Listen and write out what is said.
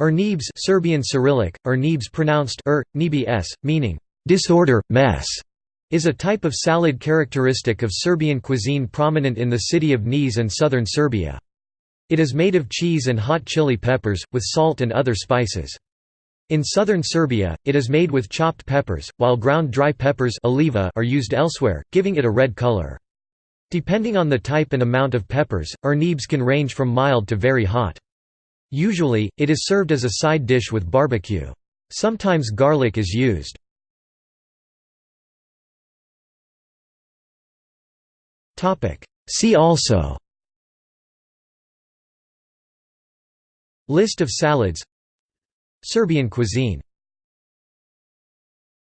Urnebes Serbian Cyrillic, Urnebes pronounced er, s, meaning disorder, mess, is a type of salad characteristic of Serbian cuisine prominent in the city of Niš and southern Serbia. It is made of cheese and hot chili peppers, with salt and other spices. In southern Serbia, it is made with chopped peppers, while ground dry peppers are used elsewhere, giving it a red color. Depending on the type and amount of peppers, urnebes can range from mild to very hot. Usually, it is served as a side dish with barbecue. Sometimes garlic is used. See also List of salads Serbian cuisine